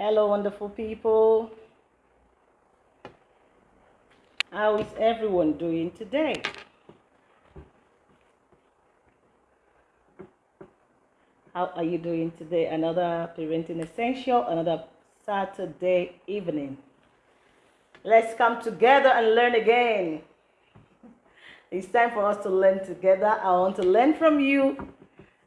Hello, wonderful people. How is everyone doing today? How are you doing today? Another parenting essential, another Saturday evening. Let's come together and learn again. It's time for us to learn together. I want to learn from you,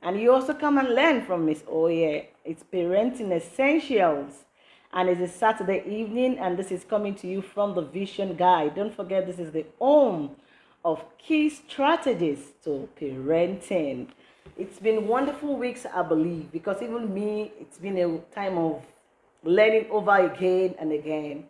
and you also come and learn from Miss Oye. It's parenting essentials, and it's a Saturday evening, and this is coming to you from the Vision Guide. Don't forget, this is the home of key strategies to parenting. It's been wonderful weeks, I believe, because even me, it's been a time of learning over again and again.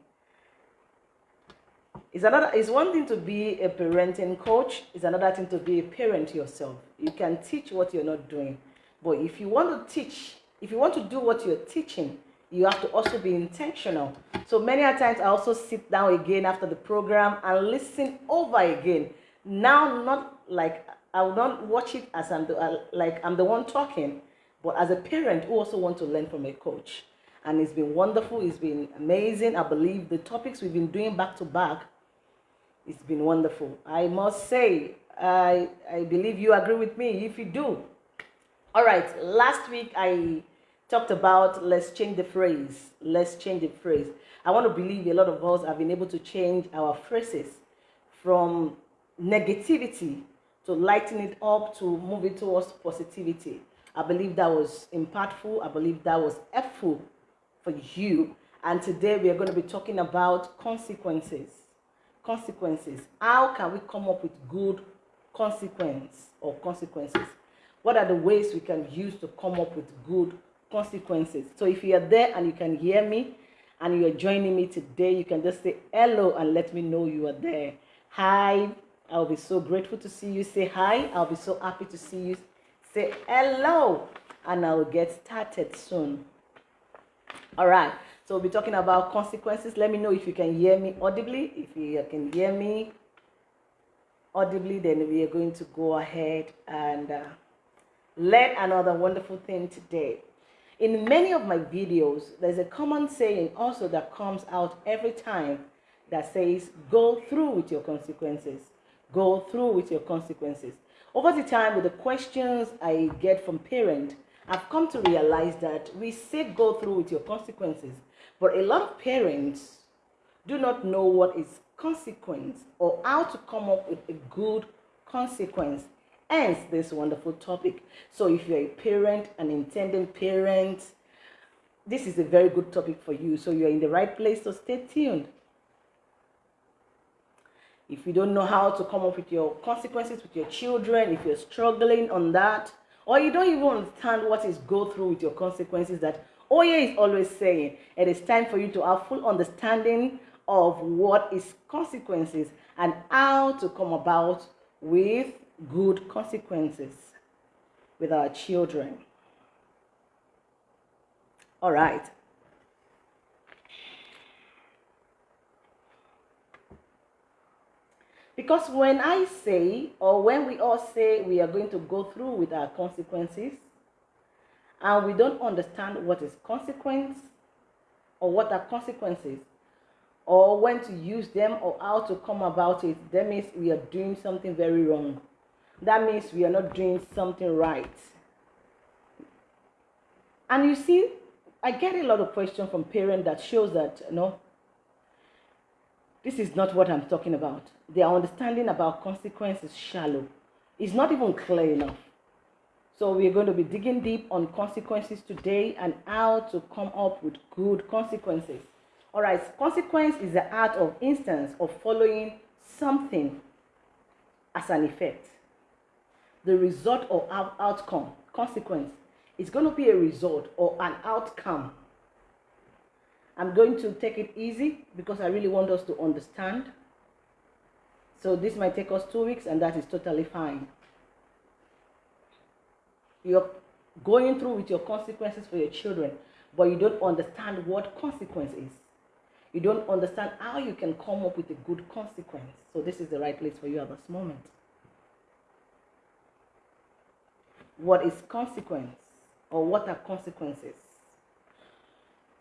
It's another it's one thing to be a parenting coach, it's another thing to be a parent yourself. You can teach what you're not doing. But if you want to teach, if you want to do what you're teaching, you have to also be intentional. So many a times I also sit down again after the program and listen over again. Now not like I will not watch it as I'm the, uh, like I'm the one talking, but as a parent who also want to learn from a coach. And it's been wonderful. It's been amazing. I believe the topics we've been doing back to back, it's been wonderful. I must say, I I believe you agree with me. If you do, all right. Last week I talked about let's change the phrase. Let's change the phrase. I want to believe a lot of us have been able to change our phrases from negativity to lighten it up, to move it towards positivity. I believe that was impactful. I believe that was helpful for you. And today we are going to be talking about consequences. Consequences. How can we come up with good consequence or consequences? What are the ways we can use to come up with good consequences? So if you are there and you can hear me and you are joining me today, you can just say hello and let me know you are there. Hi, I'll be so grateful to see you. Say hi. I'll be so happy to see you. Say hello. And I'll get started soon. All right. So we'll be talking about consequences. Let me know if you can hear me audibly. If you can hear me audibly, then we are going to go ahead and uh, learn another wonderful thing today. In many of my videos, there's a common saying also that comes out every time that says, go through with your consequences go through with your consequences. Over the time, with the questions I get from parents, I've come to realize that we say go through with your consequences, but a lot of parents do not know what is consequence or how to come up with a good consequence. Hence, this wonderful topic. So, if you're a parent, an intending parent, this is a very good topic for you. So, you're in the right place, so stay tuned. If you don't know how to come up with your consequences with your children, if you're struggling on that, or you don't even understand what is go through with your consequences that Oye is always saying, it is time for you to have full understanding of what is consequences and how to come about with good consequences with our children. All right. Because when I say, or when we all say we are going to go through with our consequences, and we don't understand what is consequence, or what are consequences, or when to use them, or how to come about it, that means we are doing something very wrong. That means we are not doing something right. And you see, I get a lot of questions from parents that shows that, you know, this is not what I'm talking about. Their understanding about consequence is shallow. It's not even clear enough. So we're going to be digging deep on consequences today and how to come up with good consequences. All right, consequence is the art of instance of following something as an effect. The result or outcome, consequence, is going to be a result or an outcome I'm going to take it easy because I really want us to understand. So this might take us two weeks and that is totally fine. You're going through with your consequences for your children, but you don't understand what consequence is. You don't understand how you can come up with a good consequence. So this is the right place for you at this moment. What is consequence or what are consequences?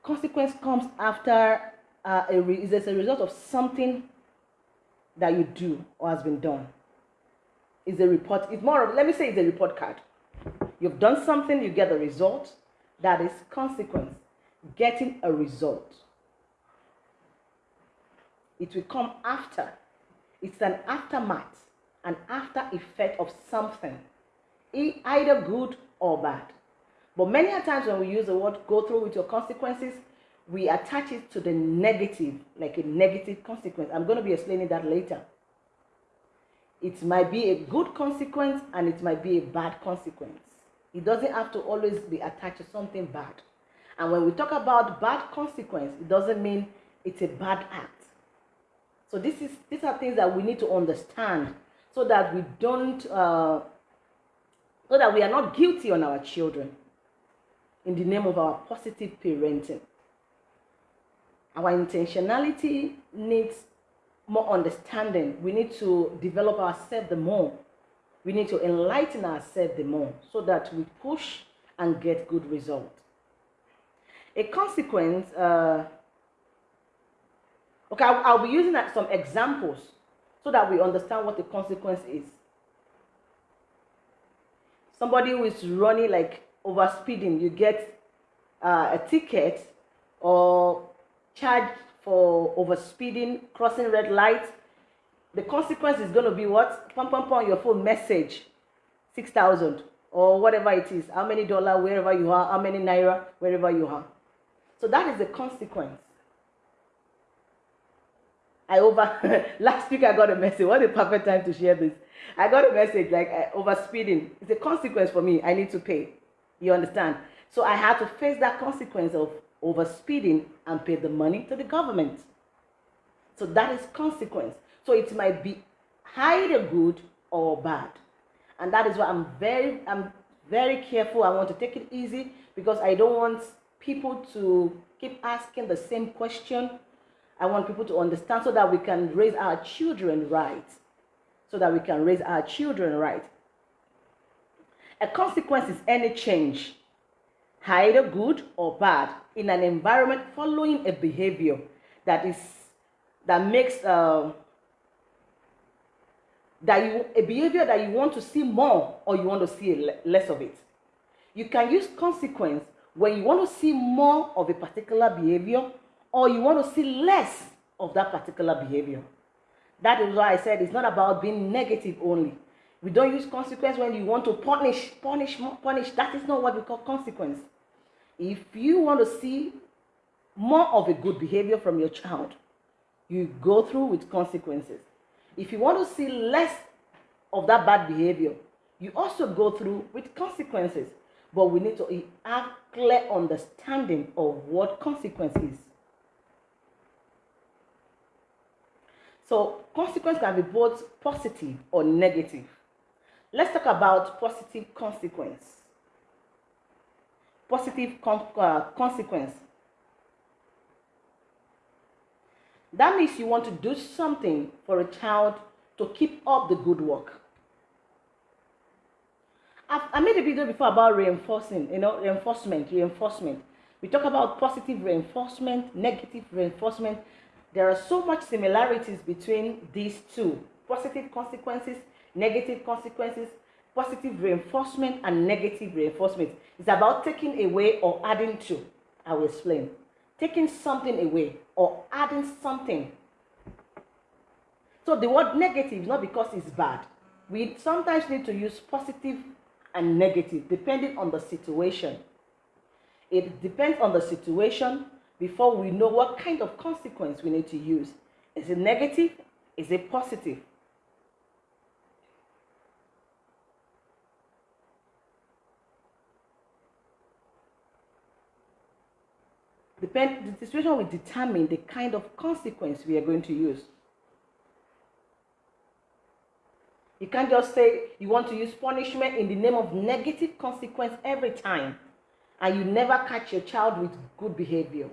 consequence comes after uh, a re- is a result of something that you do or has been done. Is a report. It's more of let me say it's a report card. You've done something, you get a result. That is consequence. Getting a result. It will come after. It's an aftermath, an after effect of something, either good or bad. But many a times when we use the word go through with your consequences, we attach it to the negative, like a negative consequence. I'm going to be explaining that later. It might be a good consequence and it might be a bad consequence. It doesn't have to always be attached to something bad. And when we talk about bad consequence, it doesn't mean it's a bad act. So this is these are things that we need to understand so that we don't uh, so that we are not guilty on our children in the name of our positive parenting. Our intentionality needs more understanding. We need to develop ourselves the more. We need to enlighten ourselves the more so that we push and get good results. A consequence, uh, okay, I'll, I'll be using some examples so that we understand what the consequence is. Somebody who is running like over speeding, you get uh, a ticket or charged for over speeding, crossing red light. The consequence is going to be what? Pum pum pum, your phone message, six thousand or whatever it is. How many dollar wherever you are? How many naira wherever you are? So that is the consequence. I over last week I got a message. What a perfect time to share this. I got a message like uh, over speeding. It's a consequence for me. I need to pay. You understand? So I had to face that consequence of overspeeding and pay the money to the government. So that is consequence. So it might be either good or bad. And that is why I'm very I'm very careful. I want to take it easy because I don't want people to keep asking the same question. I want people to understand so that we can raise our children right. So that we can raise our children right. A consequence is any change, either good or bad, in an environment following a behavior that is that makes uh, that you a behavior that you want to see more or you want to see less of it. You can use consequence when you want to see more of a particular behavior or you want to see less of that particular behavior. That is why I said it's not about being negative only. We don't use consequence when you want to punish, punish, punish. That is not what we call consequence. If you want to see more of a good behavior from your child, you go through with consequences. If you want to see less of that bad behavior, you also go through with consequences. But we need to have clear understanding of what consequence is. So consequence can be both positive or negative. Let's talk about positive consequence. Positive uh, consequence. That means you want to do something for a child to keep up the good work. I've, I made a video before about reinforcing, you know, reinforcement, reinforcement. We talk about positive reinforcement, negative reinforcement. There are so much similarities between these two. Positive consequences negative consequences, positive reinforcement, and negative reinforcement. It's about taking away or adding to. I will explain. Taking something away or adding something. So the word negative is not because it's bad. We sometimes need to use positive and negative depending on the situation. It depends on the situation before we know what kind of consequence we need to use. Is it negative? Is it positive? Depend, the situation will determine the kind of consequence we are going to use. You can't just say you want to use punishment in the name of negative consequence every time and you never catch your child with good behavior.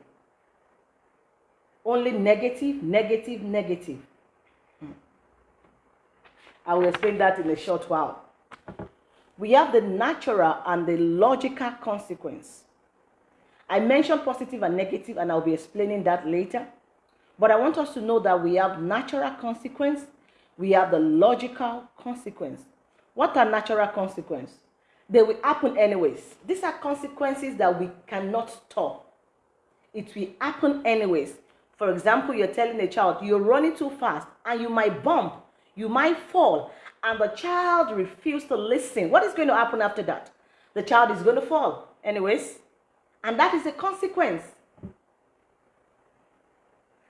Only negative, negative, negative. Hmm. I will explain that in a short while. We have the natural and the logical consequence. I mentioned positive and negative, and I'll be explaining that later. But I want us to know that we have natural consequence, we have the logical consequence. What are natural consequences? They will happen anyways. These are consequences that we cannot stop. It will happen anyways. For example, you're telling a child you're running too fast and you might bump, you might fall, and the child refuses to listen. What is going to happen after that? The child is going to fall anyways. And that is a consequence.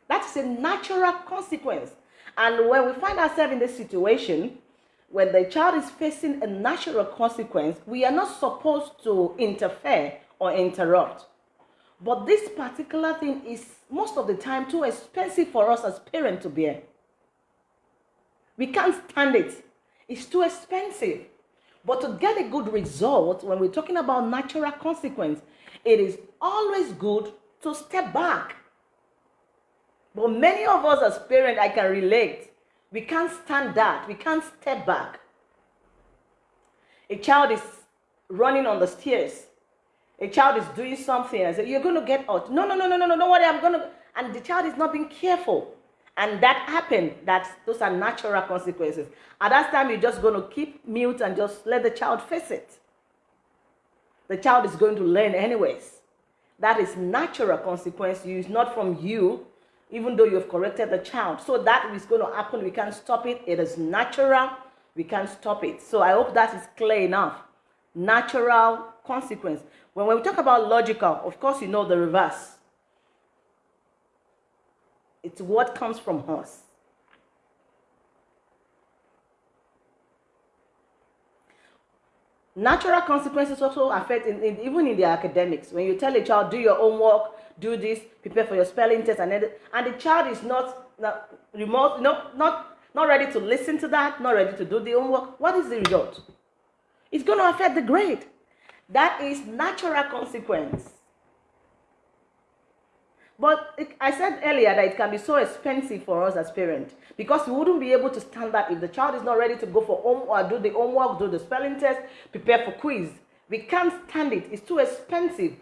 That is a natural consequence. And when we find ourselves in this situation, when the child is facing a natural consequence, we are not supposed to interfere or interrupt. But this particular thing is most of the time too expensive for us as parents to bear. We can't stand it. It's too expensive. But to get a good result, when we're talking about natural consequence, it is always good to step back. But many of us as parents, I can relate. We can't stand that. We can't step back. A child is running on the stairs. A child is doing something and say, You're going to get out. No, no, no, no, no, no, don't worry. I'm going to. And the child is not being careful. And that happened. That those are natural consequences. At that time, you're just going to keep mute and just let the child face it. The child is going to learn anyways. That is natural consequence. It's not from you even though you've corrected the child. So that is going to happen. We can't stop it. It is natural. We can't stop it. So I hope that is clear enough. Natural consequence. When we talk about logical, of course, you know the reverse. It's what comes from us. Natural consequences also affect in, in, even in the academics. When you tell a child, do your homework, do this, prepare for your spelling test, and, and the child is not, not remote, no, not, not ready to listen to that, not ready to do the homework, what is the result? It's going to affect the grade. That is natural consequence. But it, I said earlier that it can be so expensive for us as parents because we wouldn't be able to stand that if the child is not ready to go for home or do the homework, do the spelling test, prepare for quiz. We can't stand it. It's too expensive.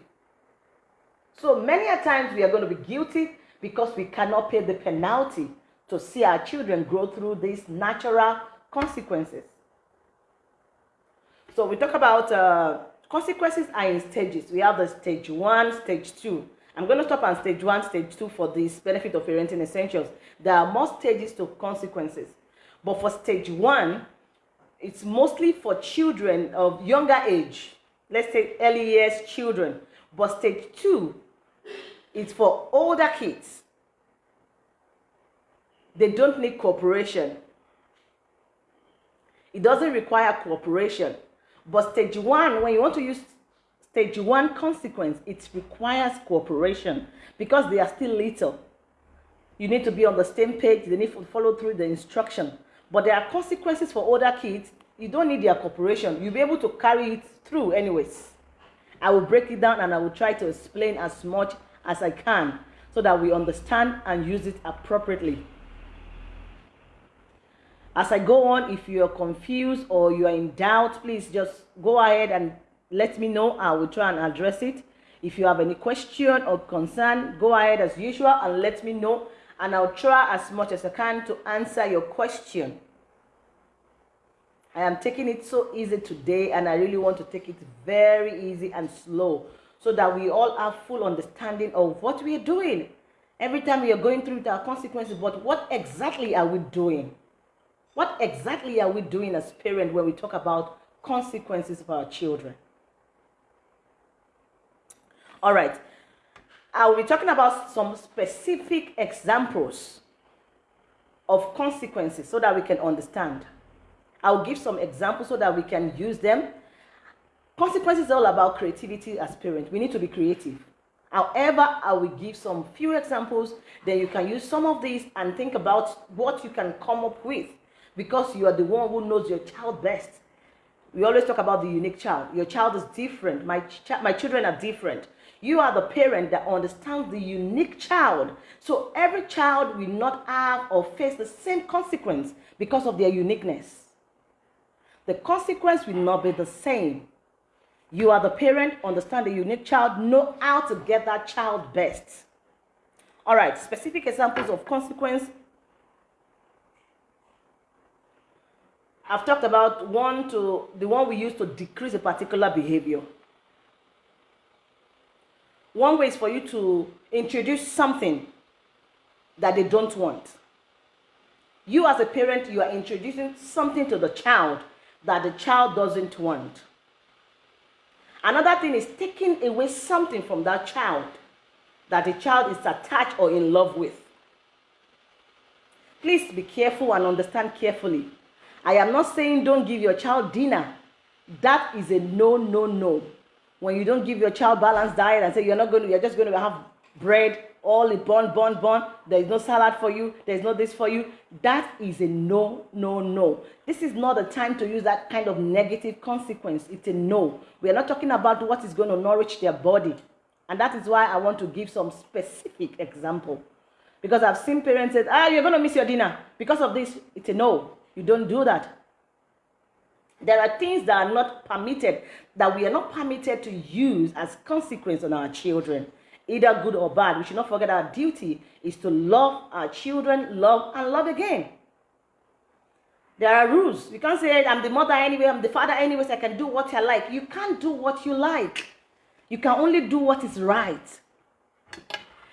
So many a times we are going to be guilty because we cannot pay the penalty to see our children grow through these natural consequences. So we talk about uh, consequences are in stages. We have the stage one, stage two. I'm going to stop on stage one, stage two for this benefit of parenting essentials. There are more stages to consequences. But for stage one, it's mostly for children of younger age. Let's say early years children. But stage two is for older kids. They don't need cooperation. It doesn't require cooperation. But stage one, when you want to use stage one consequence, it requires cooperation because they are still little. You need to be on the same page. They need to follow through the instruction. But there are consequences for older kids. You don't need their cooperation. You'll be able to carry it through anyways. I will break it down and I will try to explain as much as I can so that we understand and use it appropriately. As I go on, if you are confused or you are in doubt, please just go ahead and let me know. I will try and address it. If you have any question or concern, go ahead as usual and let me know. And I'll try as much as I can to answer your question. I am taking it so easy today and I really want to take it very easy and slow so that we all have full understanding of what we are doing. Every time we are going through our consequences, but what exactly are we doing? What exactly are we doing as parents when we talk about consequences for our children? All right. I will be talking about some specific examples of consequences so that we can understand. I'll give some examples so that we can use them Consequences all about creativity as parents. We need to be creative. However, I will give some few examples, then you can use some of these and think about what you can come up with because you are the one who knows your child best. We always talk about the unique child. Your child is different. My, ch my children are different. You are the parent that understands the unique child. So every child will not have or face the same consequence because of their uniqueness. The consequence will not be the same You are the parent, understand the unique child, know how to get that child best. All right, specific examples of consequence. I've talked about one to the one we use to decrease a particular behavior. One way is for you to introduce something that they don't want. You, as a parent, you are introducing something to the child that the child doesn't want. Another thing is taking away something from that child that the child is attached or in love with. Please be careful and understand carefully. I am not saying don't give your child dinner. That is a no, no, no when you don't give your child balanced diet and say you're not going to, you're just going to have bread, all the bun, bun, bun, there's no salad for you, there's no this for you, that is a no, no, no. This is not a time to use that kind of negative consequence. It's a no. We are not talking about what is going to nourish their body. And that is why I want to give some specific example. Because I've seen parents say, ah, you're going to miss your dinner. Because of this, it's a no. You don't do that. There are things that are not permitted, that we are not permitted to use as consequence on our children, either good or bad. We should not forget our duty is to love our children, love and love again. There are rules. You can't say, I'm the mother anyway, I'm the father anyway, so I can do what I like. You can't do what you like. You can only do what is right.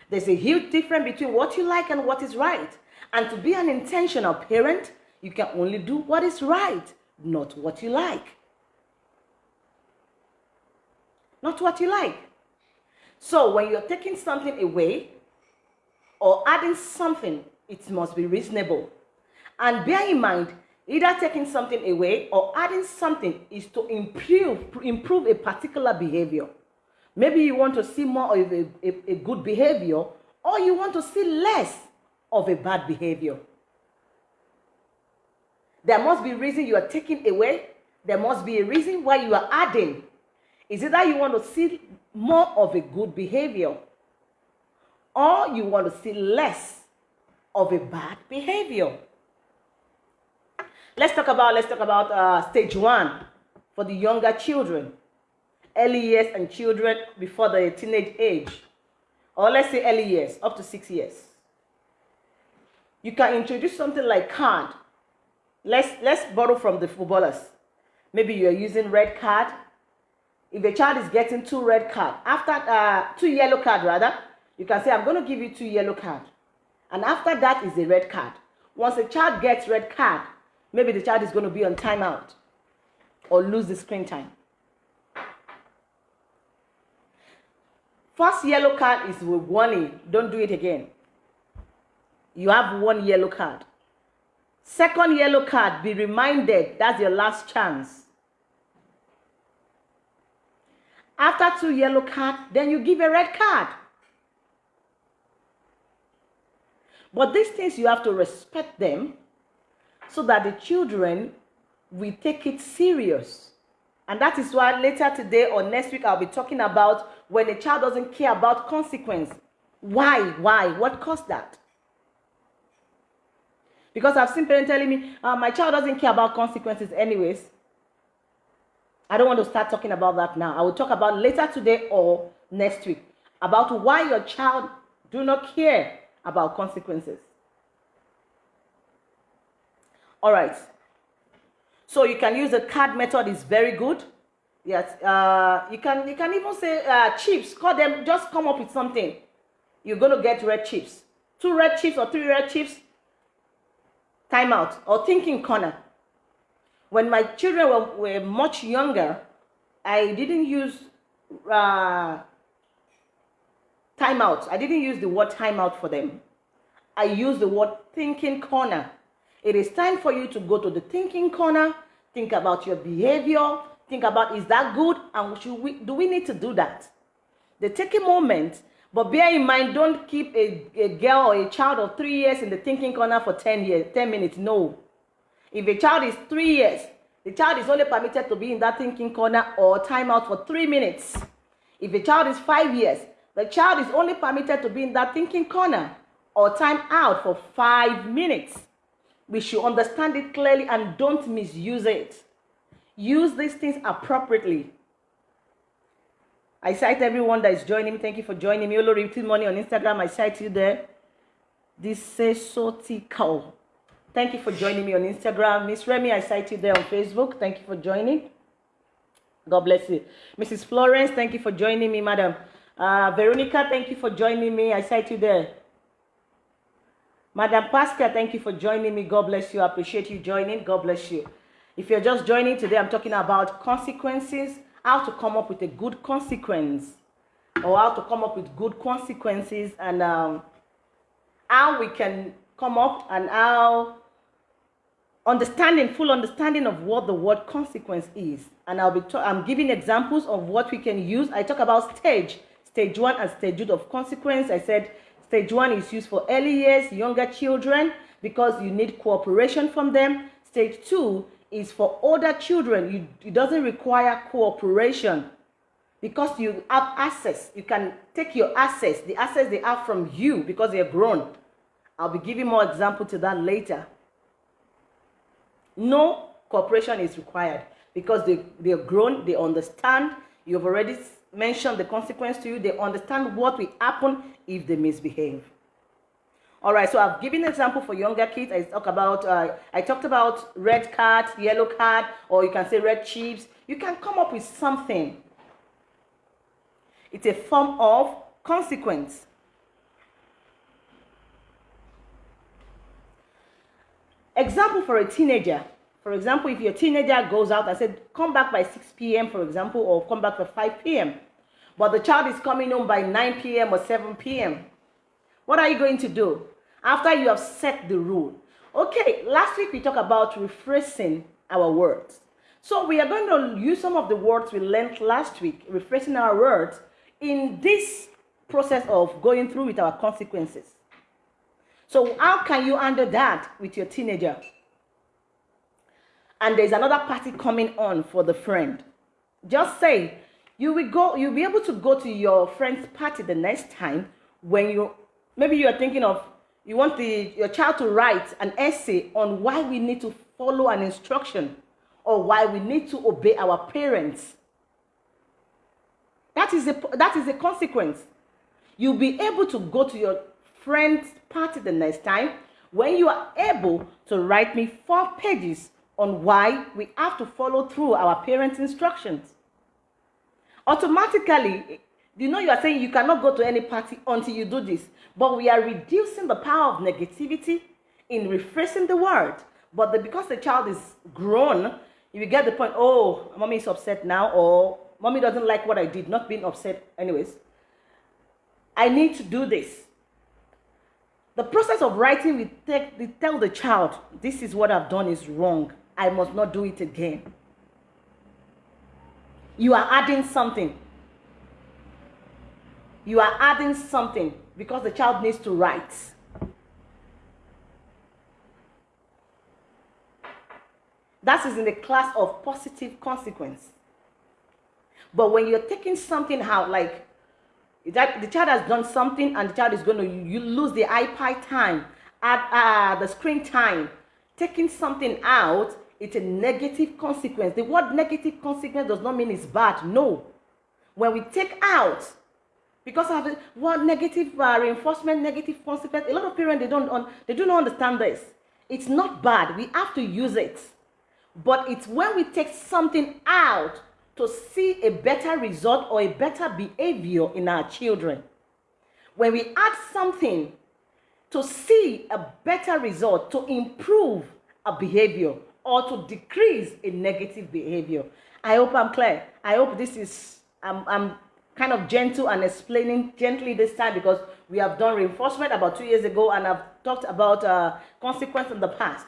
There's a huge difference between what you like and what is right. And to be an intentional parent, you can only do what is right not what you like. Not what you like. So when you're taking something away or adding something, it must be reasonable. And bear in mind, either taking something away or adding something is to improve, improve a particular behavior. Maybe you want to see more of a, a, a good behavior or you want to see less of a bad behavior. There must be reason you are taking away. There must be a reason why you are adding. Is it that you want to see more of a good behavior? Or you want to see less of a bad behavior? Let's talk about, let's talk about uh, stage one for the younger children. Early years and children before the teenage age. Or let's say early years, up to six years. You can introduce something like card let's let's borrow from the footballers maybe you're using red card if a child is getting two red card after uh two yellow card rather you can say i'm going to give you two yellow card. And after that is a red card. Once a child gets red card maybe the child is going to be on timeout or lose the screen time. First yellow card is with warning. Don't do it again. You have one yellow card. Second yellow card, be reminded that's your last chance. After two yellow card, then you give a red card. But these things you have to respect them so that the children will take it serious. And that is why later today or next week I'll be talking about when a child doesn't care about consequence. Why? Why? What caused that? Because I've seen parents telling me, uh, my child doesn't care about consequences anyways. I don't want to start talking about that now. I will talk about later today or next week about why your child do not care about consequences. All right. So you can use the card method is very good. Yes. Uh, you can you can even say uh, chips. Call them. Just come up with something. You're going to get red chips. Two red chips or three red chips timeout or thinking corner. When my children were, were much younger, I didn't use uh, timeout. I didn't use the word timeout for them. I used the word thinking corner. It is time for you to go to the thinking corner, think about your behavior, think about is that good and should we, do we need to do that? They take a moment but bear in mind, don't keep a, a girl or a child of three years in the thinking corner for 10 years, 10 minutes. No. If a child is three years, the child is only permitted to be in that thinking corner or timeout for three minutes. If a child is five years, the child is only permitted to be in that thinking corner or time out for five minutes. We should understand it clearly and don't misuse it. Use these things appropriately. I sight everyone that is joining me. Thank you for joining me. Olo Repeat Money on Instagram. I sight you there. This is Sotical. Thank you for joining me on Instagram. Miss Remy, I sight you there on Facebook. Thank you for joining. God bless you. Mrs. Florence, thank you for joining me, madam. Uh, Veronica, thank you for joining me. I sight you there. Madam Pascal, thank you for joining me. God bless you. I appreciate you joining. God bless you. If you're just joining today, I'm talking about consequences, how to come up with a good consequence, or how to come up with good consequences, and um, how we can come up and how understanding, full understanding of what the word consequence is. And I'll be I'm giving examples of what we can use. I talk about stage, stage one and stage two of consequence. I said stage one is used for early years, younger children, because you need cooperation from them. Stage two is for older children. You, it doesn't require cooperation because you have access. You can take your access, the access they have from you because they're grown. I'll be giving more example to that later. No cooperation is required because they, they're grown, they understand. You've already mentioned the consequence to you. They understand what will happen if they misbehave. All right, so I've given an example for younger kids. I talk about uh, I talked about red card, yellow card, or you can say red chips. You can come up with something. It's a form of consequence. Example for a teenager. For example, if your teenager goes out and said, come back by 6 p.m., for example, or come back by 5 p.m., but the child is coming home by 9 p.m. or 7 p.m., what are you going to do? After you have set the rule. Okay, last week we talked about rephrasing our words. So we are going to use some of the words we learned last week, rephrasing our words, in this process of going through with our consequences. So how can you handle that with your teenager? And there's another party coming on for the friend. Just say you will go, you'll be able to go to your friend's party the next time when you maybe you are thinking of you want the your child to write an essay on why we need to follow an instruction or why we need to obey our parents. That is a that is a consequence. You'll be able to go to your friend's party the next time when you are able to write me four pages on why we have to follow through our parents' instructions. Automatically, you know you are saying you cannot go to any party until you do this, but we are reducing the power of negativity in rephrasing the word. But the, because the child is grown, you get the point, oh, mommy is upset now, or mommy doesn't like what I did, not being upset anyways. I need to do this. The process of writing, we, take, we tell the child, this is what I've done is wrong. I must not do it again. You are adding something. You are adding something because the child needs to write. That is in the class of positive consequence. But when you're taking something out, like that the child has done something and the child is going to you lose the iPad time, at uh, the screen time, taking something out, it's a negative consequence. The word negative consequence does not mean it's bad. No. When we take out, because of word negative uh, reinforcement, negative consequence, a lot of parents they don't un, they do not understand this. It's not bad. We have to use it. But it's when we take something out to see a better result or a better behavior in our children. When we add something to see a better result, to improve a behavior or to decrease a negative behavior. I hope I'm clear. I hope this is, I'm, I'm kind of gentle and explaining gently this time because we have done reinforcement about two years ago and I've talked about uh, consequence in the past.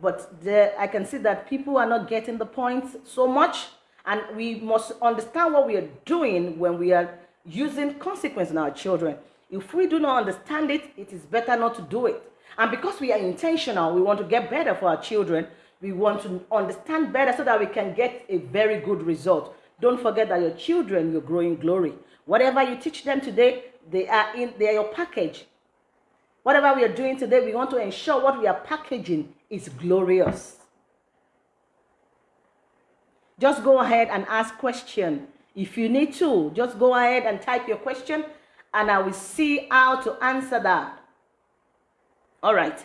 But there, I can see that people are not getting the point so much and we must understand what we are doing when we are using consequence in our children. If we do not understand it, it is better not to do it. And because we are intentional, we want to get better for our children, we want to understand better so that we can get a very good result. Don't forget that your children will grow in glory. Whatever you teach them today, they are in they are your package. Whatever we are doing today, we want to ensure what we are packaging is glorious. Just go ahead and ask question. If you need to, just go ahead and type your question and I will see how to answer that. All right.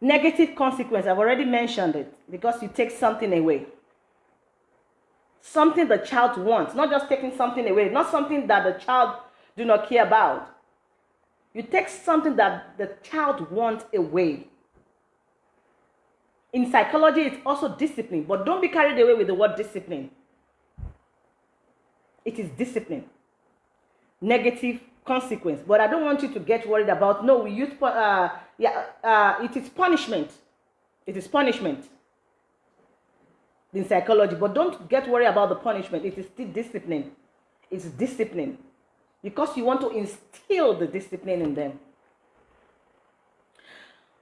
Negative consequence, I've already mentioned it because you take something away. Something the child wants, not just taking something away, not something that the child do not care about. You take something that the child wants away. In psychology, it's also discipline, but don't be carried away with the word discipline. It is discipline. Negative consequence. But I don't want you to get worried about, no, we use, uh, yeah, uh, it is punishment. It is punishment in psychology. But don't get worried about the punishment. It is still discipline. It's discipline because you want to instill the discipline in them.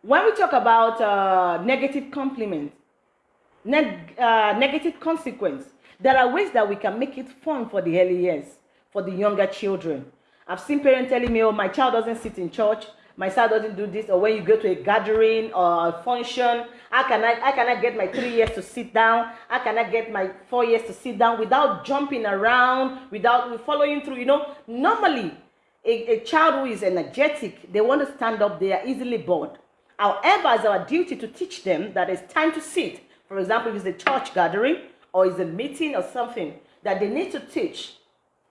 When we talk about uh, negative compliment, neg uh, negative consequence, there are ways that we can make it fun for the early years, for the younger children. I've seen parents telling me, oh, my child doesn't sit in church, my child doesn't do this, or when you go to a gathering or a function, how can I, how can I get my three years to sit down? How can I get my four years to sit down without jumping around, without following through? You know, normally, a, a child who is energetic, they want to stand up, they are easily bored. However, it's our duty to teach them that it's time to sit. For example, if it's a church gathering or it's a meeting or something that they need to teach,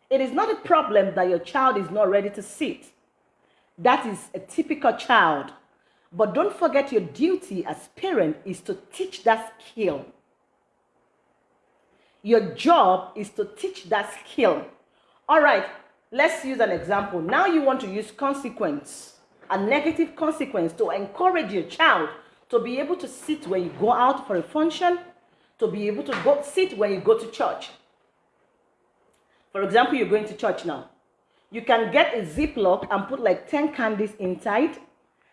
it is not a problem that your child is not ready to sit. That is a typical child. But don't forget your duty as parent is to teach that skill. Your job is to teach that skill. All right, let's use an example. Now you want to use consequence, a negative consequence to encourage your child to be able to sit when you go out for a function, to be able to go sit when you go to church. For example, you're going to church now. You can get a Ziploc and put like 10 candies inside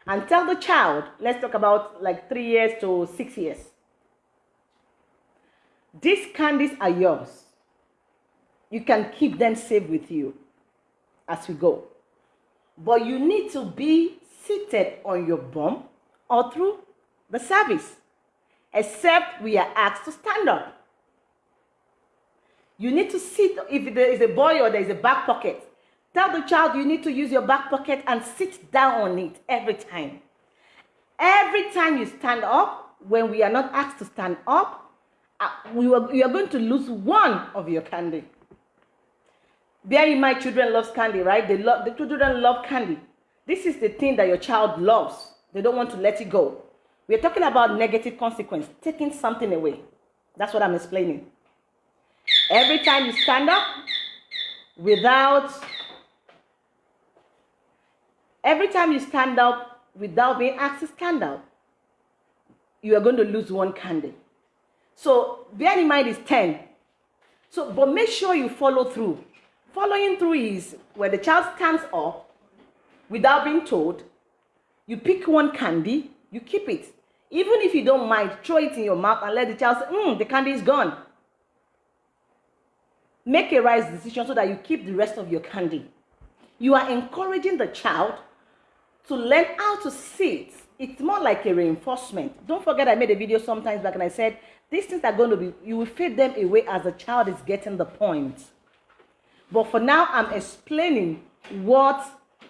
and tell the child, let's talk about like three years to six years. These candies are yours. You can keep them safe with you as we go. But you need to be seated on your bum or through the service, except we are asked to stand up. You need to sit, if there is a boy or there is a back pocket, tell the child you need to use your back pocket and sit down on it every time. Every time you stand up, when we are not asked to stand up, uh, we you are going to lose one of your candy. Bear in mind, children love candy, right? They love the children love candy. This is the thing that your child loves. They don't want to let it go. We are talking about negative consequence, taking something away. That's what I'm explaining. Every time you stand up without, every time you stand up without being asked to stand up, you are going to lose one candle. So bear in mind is 10. So, but make sure you follow through. Following through is where the child stands up without being told, you pick one candy, you keep it. Even if you don't mind, throw it in your mouth and let the child say, mm, the candy is gone. Make a right decision so that you keep the rest of your candy. You are encouraging the child to learn how to sit. It's more like a reinforcement. Don't forget I made a video sometimes back and I said, these things are going to be, you will fade them away as the child is getting the point. But for now, I'm explaining what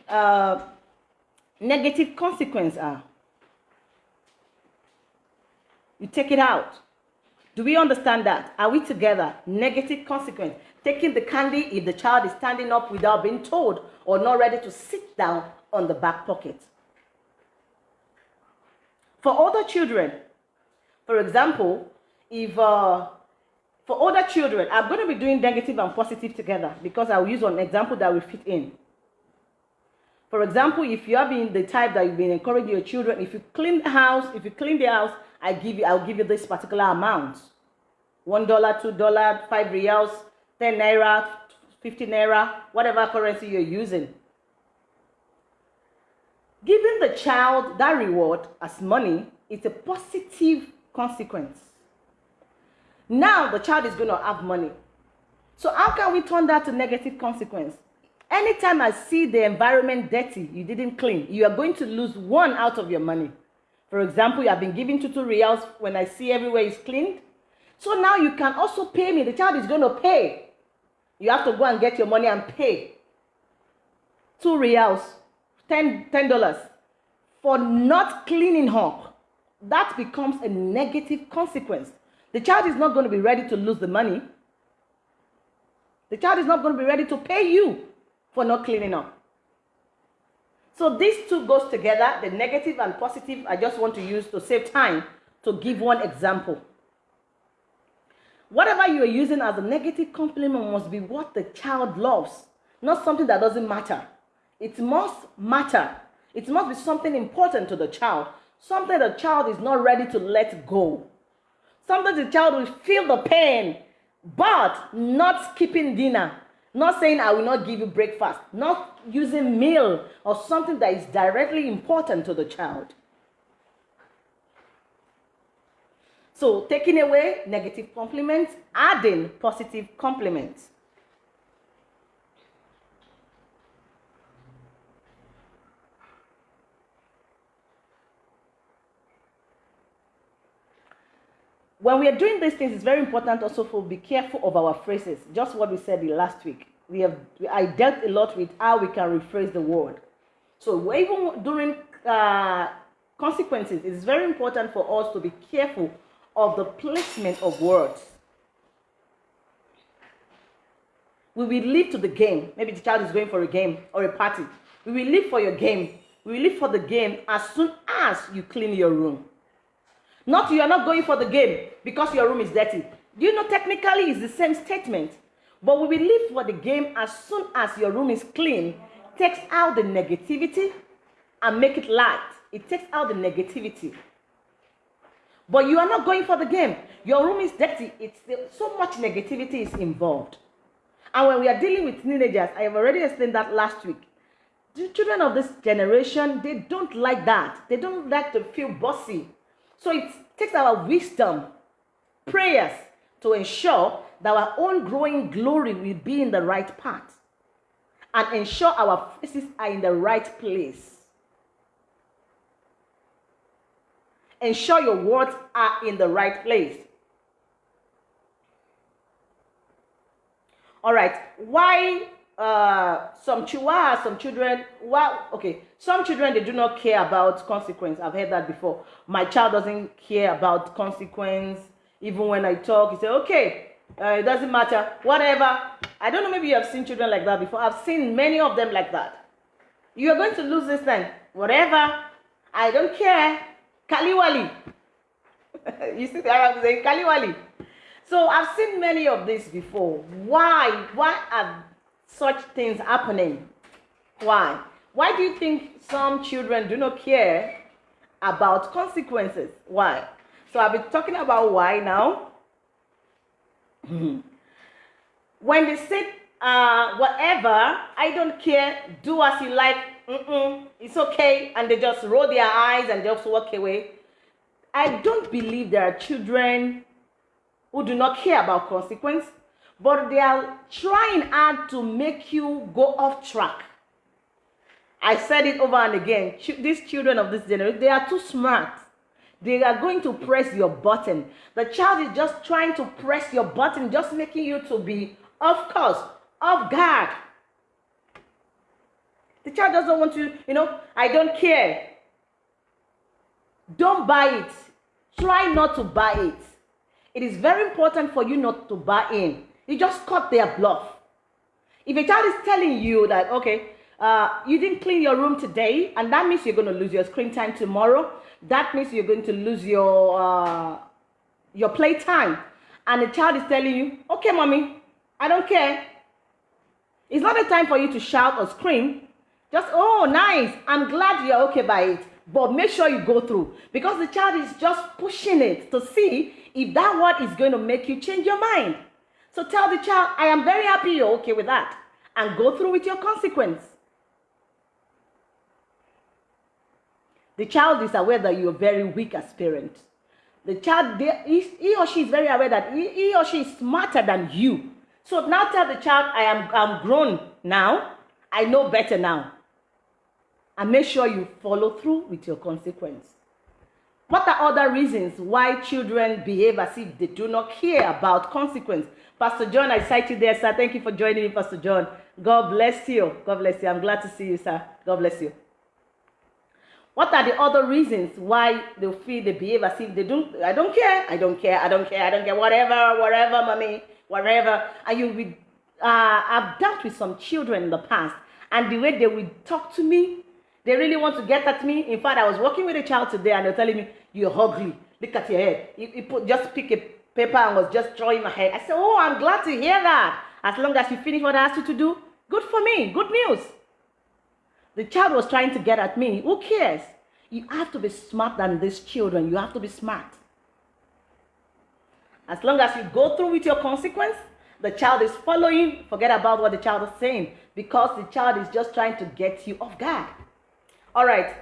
uh, negative consequences are. You take it out. Do we understand that? Are we together? Negative consequence. Taking the candy if the child is standing up without being told or not ready to sit down on the back pocket. For older children, for example, if uh, for older children, I'm going to be doing negative and positive together because I'll use an example that will fit in. For example, if you have been the type that you've been encouraging your children, if you clean the house, if you clean the house, I give you, I'll give you this particular amount. One dollar, two dollar, five reals, ten naira, fifty naira, whatever currency you're using. Giving the child that reward as money is a positive consequence. Now the child is going to have money. So how can we turn that to negative consequence? Anytime I see the environment dirty, you didn't clean, you are going to lose one out of your money. For example, you have been giving two two reals when I see everywhere is cleaned. So now you can also pay me. The child is going to pay. You have to go and get your money and pay. Two reals, ten dollars for not cleaning up. That becomes a negative consequence. The child is not going to be ready to lose the money. The child is not going to be ready to pay you for not cleaning up. So these two goes together, the negative and positive. I just want to use to save time to give one example. Whatever you are using as a negative compliment must be what the child loves, not something that doesn't matter. It must matter. It must be something important to the child, something the child is not ready to let go. Sometimes the child will feel the pain, but not skipping dinner, not saying, I will not give you breakfast, not using meal or something that is directly important to the child. So, taking away negative compliments, adding positive compliments. When we are doing these things, it's very important also for be careful of our phrases. Just what we said last week. We have I dealt a lot with how we can rephrase the word. So even during uh, consequences, it's very important for us to be careful of the placement of words. We will leave to the game. Maybe the child is going for a game or a party. We will leave for your game. We will leave for the game as soon as you clean your room. Not you are not going for the game because your room is dirty. Do you know technically it's the same statement? But we will leave for the game as soon as your room is clean, takes out the negativity and make it light. It takes out the negativity. But you are not going for the game. Your room is dirty. It's so much negativity is involved. And when we are dealing with teenagers, I have already explained that last week. The children of this generation, they don't like that. They don't like to feel bossy. So it takes our wisdom, prayers to ensure that our own growing glory will be in the right path and ensure our faces are in the right place. Ensure your words are in the right place. All right, why uh, some chihuahua, some children, well, okay, some children, they do not care about consequence. I've heard that before. My child doesn't care about consequence. Even when I talk, he say, okay, uh, it doesn't matter, whatever. I don't know, maybe you have seen children like that before. I've seen many of them like that. You are going to lose this thing, whatever. I don't care. Kaliwali. you see the Arabs saying Kaliwali. So I've seen many of these before. Why? Why are such things happening. Why? Why do you think some children do not care about consequences? Why? So I've been talking about why now. when they say uh, whatever, I don't care, do as you like, Mm-mm, it's okay, and they just roll their eyes and just walk away. I don't believe there are children who do not care about consequence but they are trying hard to make you go off track. I said it over and again. These children of this generation, they are too smart. They are going to press your button. The child is just trying to press your button, just making you to be, of course, off guard. The child doesn't want to, you know, I don't care. Don't buy it. Try not to buy it. It is very important for you not to buy in. You just cut their bluff. If a child is telling you that, okay, uh, you didn't clean your room today, and that means you're going to lose your screen time tomorrow, that means you're going to lose your, uh, your play time. And the child is telling you, okay, mommy, I don't care. It's not a time for you to shout or scream. Just, oh, nice. I'm glad you're okay by it. But make sure you go through because the child is just pushing it to see if that word is going to make you change your mind. So tell the child, I am very happy you're okay with that. And go through with your consequence. The child is aware that you're very weak as parent. The child, he, or she is very aware that he, he or she is smarter than you. So now tell the child, I am I'm grown now. I know better now. And make sure you follow through with your consequence. What are other reasons why children behave as if they do not care about consequence? Pastor John, I sight you there, sir. Thank you for joining me, Pastor John. God bless you. God bless you. I'm glad to see you, sir. God bless you. What are the other reasons why they feel they behave as if they don't? I don't care. I don't care. I don't care. I don't care. Whatever, whatever, mommy, whatever. And you will. Uh, I've dealt with some children in the past, and the way they would talk to me, they really want to get at me. In fact, I was working with a child today, and they're telling me, "You're ugly. Look at your head. You, you put just pick a paper and was just drawing my head." I said, "Oh, I'm glad to hear that. As long as you finish what I asked you to do, good for me. Good news." The child was trying to get at me. Who cares? You have to be smart than these children. You have to be smart. As long as you go through with your consequence, the child is following. Forget about what the child is saying because the child is just trying to get you off guard. All right.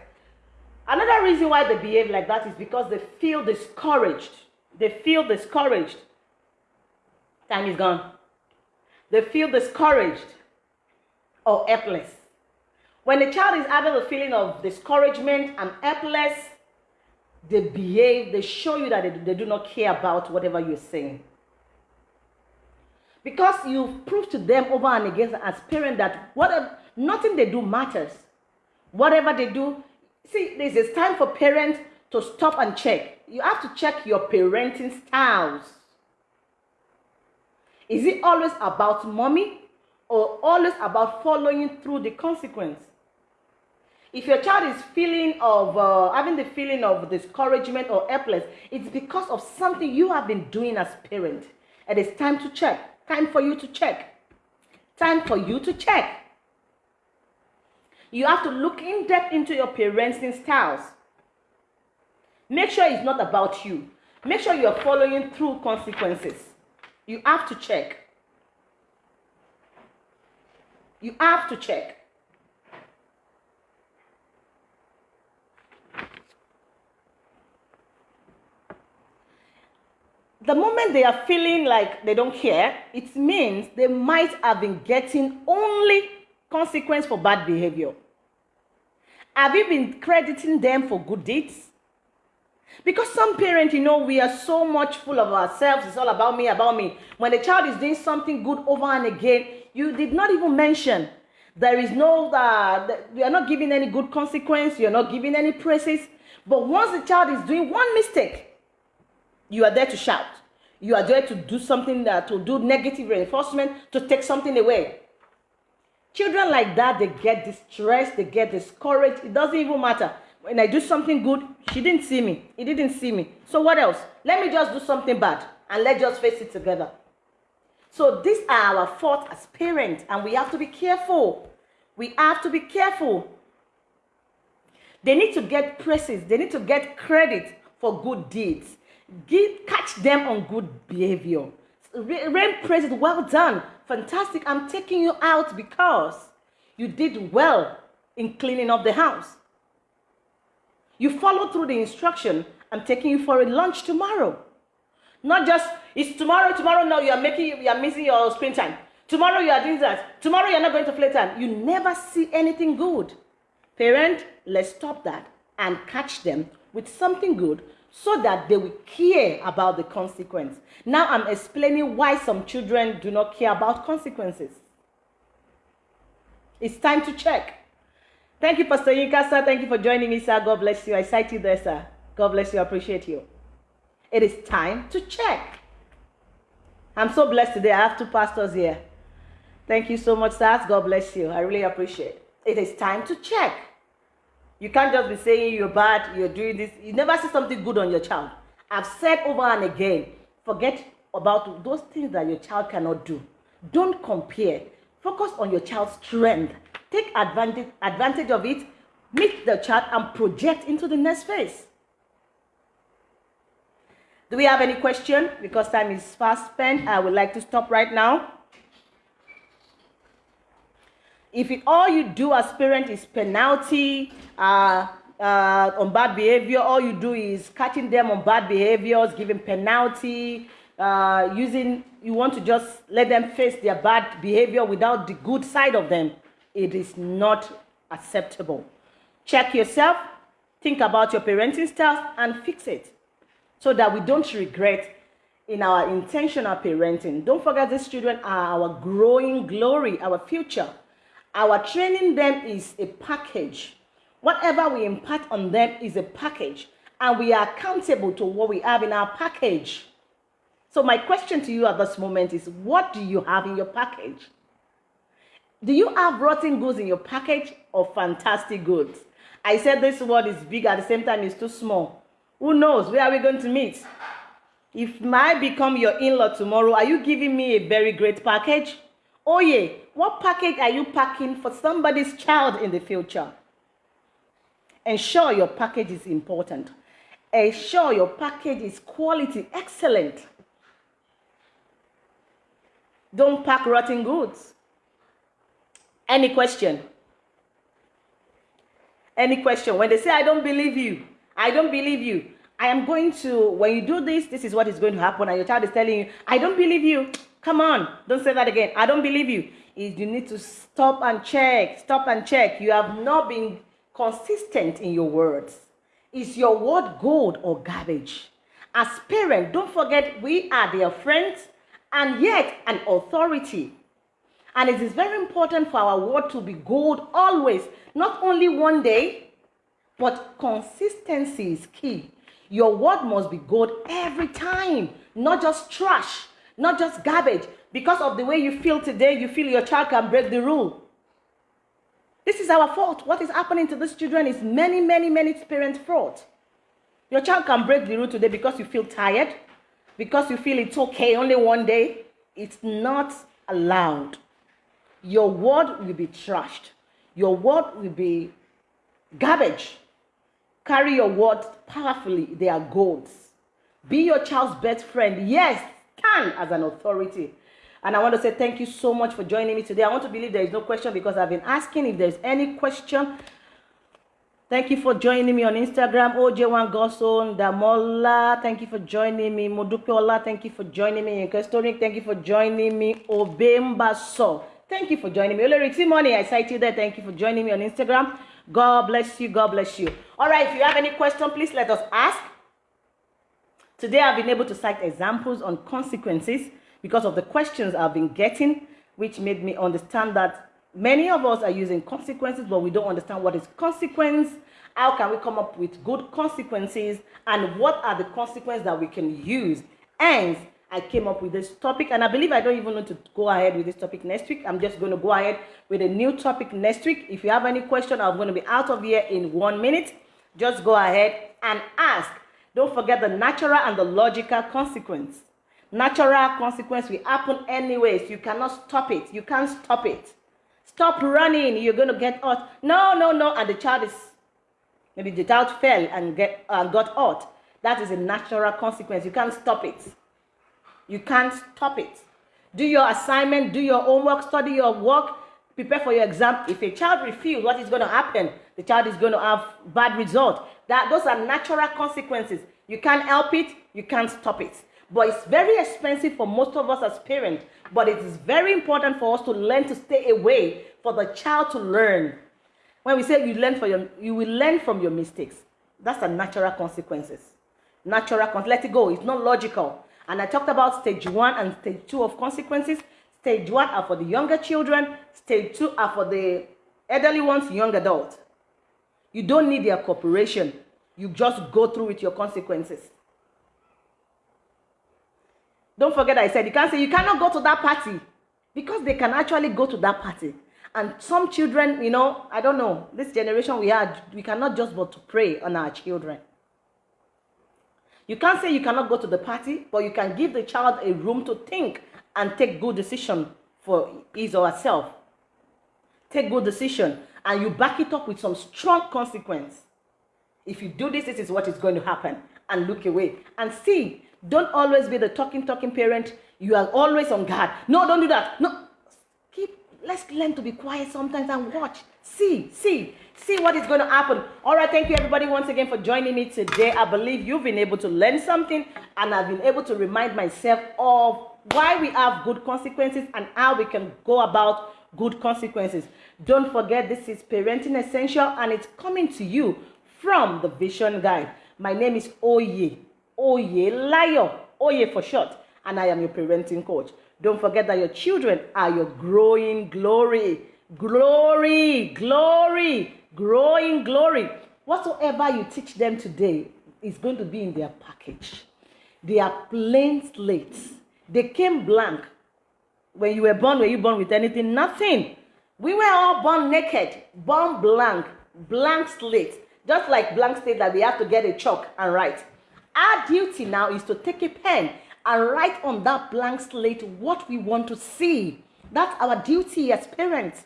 Another reason why they behave like that is because they feel discouraged. They feel discouraged. Time is gone. They feel discouraged or helpless. When a child is having a feeling of discouragement and helpless, they behave, they show you that they, they do not care about whatever you're saying. Because you've proved to them over and again as parents that whatever, nothing they do matters. Whatever they do, see, there's a time for parents to stop and check. You have to check your parenting styles. Is it always about mommy or always about following through the consequence? If your child is feeling of uh, having the feeling of discouragement or helpless, it's because of something you have been doing as parent. And it's time to check. Time for you to check. Time for you to check. You have to look in depth into your parenting styles. Make sure it's not about you. Make sure you're following through consequences. You have to check. You have to check. the moment they are feeling like they don't care, it means they might have been getting only consequence for bad behavior. Have you been crediting them for good deeds? Because some parents, you know, we are so much full of ourselves. It's all about me, about me. When a child is doing something good over and again, you did not even mention. There is no, uh, you are not giving any good consequence. You are not giving any praises. But once the child is doing one mistake, you are there to shout. You are there to do something that to do negative reinforcement, to take something away. Children like that, they get distressed, they get discouraged. It doesn't even matter. When I do something good, she didn't see me. He didn't see me. So what else? Let me just do something bad and let's just face it together. So these are our faults as parents, and we have to be careful. We have to be careful. They need to get praises. They need to get credit for good deeds. Give, catch them on good behavior. Rain praises, well done, fantastic. I'm taking you out because you did well in cleaning up the house. You followed through the instruction. I'm taking you for a lunch tomorrow. Not just it's tomorrow, tomorrow. No, you are making you are missing your screen time. Tomorrow you are doing that. Tomorrow you are not going to play time. You never see anything good. Parent, let's stop that and catch them with something good so that they will care about the consequence. Now I'm explaining why some children do not care about consequences. It's time to check. Thank you, Pastor Yinka, sir. Thank you for joining me, sir. God bless you. I sight you there, sir. God bless you. I appreciate you. It is time to check. I'm so blessed today. I have two pastors here. Thank you so much, sir. God bless you. I really appreciate it. It is time to check. You can't just be saying you're bad, you're doing this. You never see something good on your child. I've said over and again, forget about those things that your child cannot do. Don't compare. Focus on your child's strength. Take advantage, advantage of it, meet the child, and project into the next phase. Do we have any question? Because time is fast spent, I would like to stop right now. If it, all you do as parent is penalty uh, uh, on bad behavior, all you do is catching them on bad behaviors, giving penalty, uh, using, you want to just let them face their bad behavior without the good side of them, it is not acceptable. Check yourself, think about your parenting styles and fix it so that we don't regret in our intentional parenting. Don't forget these children are our growing glory, our future. Our training them is a package. Whatever we impart on them is a package, and we are accountable to what we have in our package. So, my question to you at this moment is what do you have in your package? Do you have rotten goods in your package or fantastic goods? I said this word is big at the same time it's too small. Who knows? Where are we going to meet? If I become your in-law tomorrow, are you giving me a very great package? Oh yeah, what package are you packing for somebody's child in the future? Ensure your package is important. Ensure your package is quality, excellent. Don't pack rotten goods. Any question? Any question? When they say, I don't believe you, I don't believe you, I am going to, when you do this, this is what is going to happen. And your child is telling you, I don't believe you. Come on, don't say that again. I don't believe you. Is you need to stop and check, stop and check. You have not been consistent in your words. Is your word gold or garbage? As parents, don't forget we are their friends and yet an authority. And it is very important for our word to be gold always, not only one day, but consistency is key. Your word must be gold every time, not just trash, not just garbage. Because of the way you feel today, you feel your child can break the rule. This is our fault. What is happening to these children is many, many, many parents' fault. Your child can break the rule today because you feel tired, because you feel it's okay only one day. It's not allowed. Your word will be trashed. Your word will be garbage. Carry your words powerfully. They are goals. Be your child's best friend. Yes, as an authority. And I want to say thank you so much for joining me today. I want to believe there is no question because I've been asking if there's any question. Thank you for joining me on Instagram. OJ1 Goson Damola. Thank you for joining me. Modupeola. Thank you for joining me. Inkestonik. Thank you for joining me. Obemba So. Thank you for joining me. Oleric Money, I sight you there. Thank you for joining me on Instagram. God bless you. God bless you. All right, if you have any question, please let us ask. Today, I've been able to cite examples on consequences because of the questions I've been getting, which made me understand that many of us are using consequences, but we don't understand what is consequence. How can we come up with good consequences? And what are the consequences that we can use? And I came up with this topic, and I believe I don't even need to go ahead with this topic next week. I'm just going to go ahead with a new topic next week. If you have any question, I'm going to be out of here in one minute. Just go ahead and ask. Don't forget the natural and the logical consequence. Natural consequence will happen anyways. You cannot stop it. You can't stop it. Stop running. You're going to get hurt. No, no, no. And the child is, maybe the child fell and get uh, got hurt. That is a natural consequence. You can't stop it. You can't stop it. Do your assignment, do your homework, study your work, prepare for your exam. If a child refuses, what is going to happen? The child is going to have bad result. That those are natural consequences. You can't help it, you can't stop it. But it's very expensive for most of us as parents. But it is very important for us to learn to stay away for the child to learn. When we say you learn for your, you will learn from your mistakes. That's the natural consequences. Natural, let it go. It's not logical. And I talked about stage one and stage two of consequences. Stage one are for the younger children. Stage two are for the elderly ones, young adults. You don't need their cooperation. You just go through with your consequences. Don't forget I said you can't say you cannot go to that party because they can actually go to that party. And some children, you know, I don't know, this generation we had, we cannot just but to pray on our children. You can't say you cannot go to the party, but you can give the child a room to think and take good decision for his or herself. Take good decision and you back it up with some strong consequence. If you do this, this is what is going to happen. And look away. And see, don't always be the talking, talking parent. You are always on guard. No, don't do that. No. Keep, let's learn to be quiet sometimes and watch. See, see see what is going to happen. All right, thank you everybody once again for joining me today. I believe you've been able to learn something and I've been able to remind myself of why we have good consequences and how we can go about good consequences. Don't forget this is Parenting Essential and it's coming to you from the Vision Guide. My name is Oye, Oye Layo, Oye for short, and I am your parenting coach. Don't forget that your children are your growing glory. Glory, glory, growing glory. Whatsoever you teach them today is going to be in their package. They are plain slates. They came blank. When you were born, were you born with anything? Nothing. We were all born naked, born blank, blank slate. Just like blank slate that we have to get a chalk and write. Our duty now is to take a pen and write on that blank slate what we want to see. That's our duty as parents.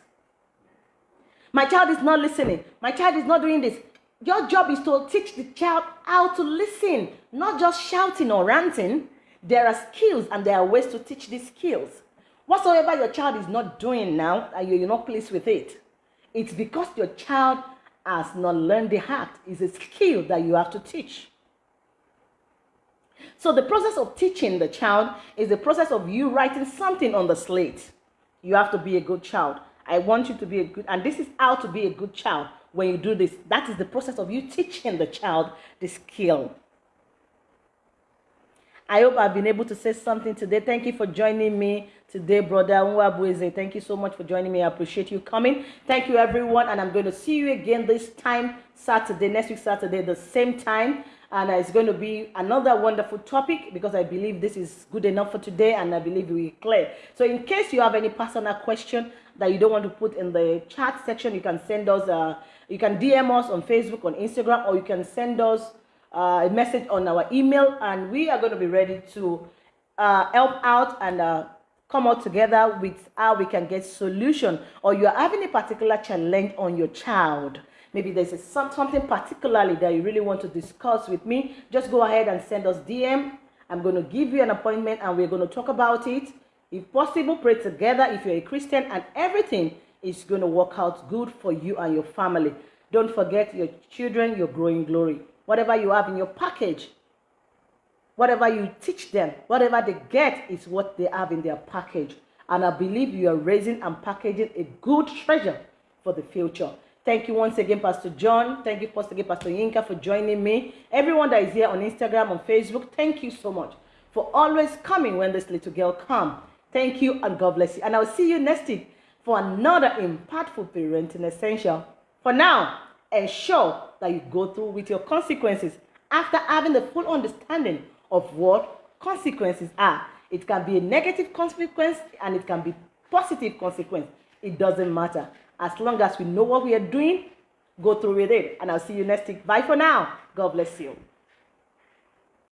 My child is not listening. My child is not doing this. Your job is to teach the child how to listen, not just shouting or ranting. There are skills and there are ways to teach these skills. Whatsoever your child is not doing now uh, and you're not pleased with it, it's because your child has not learned the act. It's a skill that you have to teach. So the process of teaching the child is the process of you writing something on the slate. You have to be a good child. I want you to be a good, and this is how to be a good child when you do this. That is the process of you teaching the child the skill. I hope I've been able to say something today. Thank you for joining me today, brother Nwabueze. Thank you so much for joining me. I appreciate you coming. Thank you, everyone. And I'm going to see you again this time, Saturday, next week, Saturday, the same time. And it's going to be another wonderful topic because I believe this is good enough for today and I believe we clear. So in case you have any personal question that you don't want to put in the chat section, you can send us, uh, you can DM us on Facebook, on Instagram, or you can send us uh, a message on our email and we are going to be ready to uh, help out and uh, come out together with how we can get solution. Or you are having a particular challenge on your child. Maybe there's a, some, something particularly that you really want to discuss with me just go ahead and send us dm i'm going to give you an appointment and we're going to talk about it. If possible pray together if you're a christian and everything is going to work out good for you and your family. Don't forget your children your growing glory whatever you have in your package, whatever you teach them, whatever they get is what they have in their package. And I believe you are raising and packaging a good treasure for the future. Thank you once again, Pastor John. Thank you once again, Pastor Yinka, for joining me. Everyone that is here on Instagram, on Facebook, thank you so much for always coming when this little girl come. Thank you and God bless you. And I'll see you next week for another impactful parenting essential. For now, ensure that you go through with your consequences after having the full understanding of what consequences are. It can be a negative consequence and it can be positive consequence. It doesn't matter. As long as we know what we are doing, go through with it. And I'll see you next week. Bye for now. God bless you.